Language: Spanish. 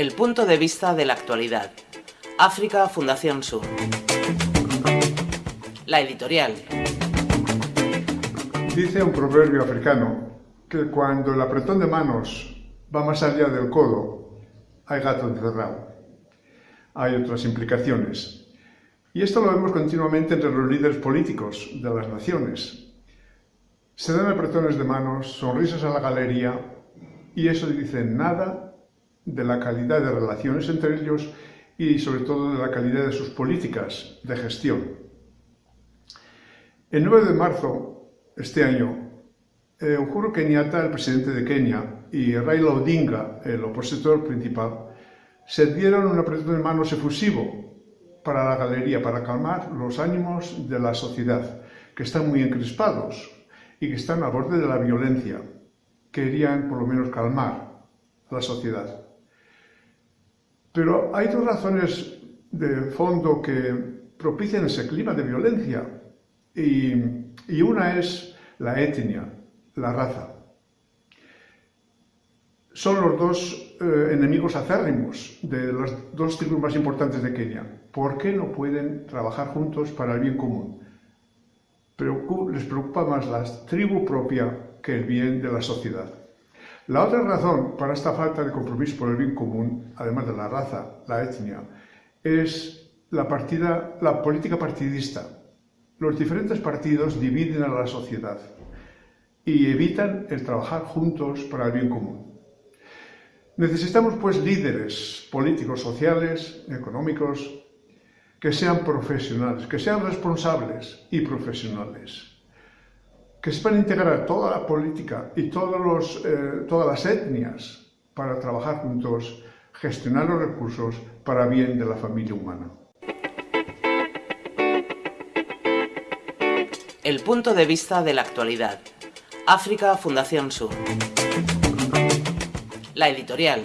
El punto de vista de la actualidad. África Fundación Sur. La editorial. Dice un proverbio africano que cuando el apretón de manos va más allá del codo, hay gato encerrado. Hay otras implicaciones. Y esto lo vemos continuamente entre los líderes políticos de las naciones. Se dan apretones de manos, sonrisas a la galería, y eso dice nada de la calidad de relaciones entre ellos y sobre todo de la calidad de sus políticas de gestión. El 9 de marzo, este año, eh, Uhuru Kenyatta, el presidente de Kenia, y Raila Odinga, el opositor principal, se dieron un apretón de manos efusivo para la galería, para calmar los ánimos de la sociedad, que están muy encrespados y que están a borde de la violencia. Querían, por lo menos, calmar la sociedad. Pero hay dos razones de fondo que propician ese clima de violencia y, una es la etnia, la raza. Son los dos eh, enemigos acérrimos de las dos tribus más importantes de Kenia. ¿Por qué no pueden trabajar juntos para el bien común? les preocupa más la tribu propia que el bien de la sociedad. La otra razón para esta falta de compromiso por el bien común, además de la raza, la etnia, es la, partida, la política partidista. Los diferentes partidos dividen a la sociedad y evitan el trabajar juntos para el bien común. Necesitamos pues líderes políticos, sociales, económicos, que sean profesionales, que sean responsables y profesionales, que sepan integrar toda la política y todos los, eh, todas las etnias para trabajar juntos, gestionar los recursos para bien de la familia humana. El punto de vista de la actualidad. África Fundación Sur. La editorial.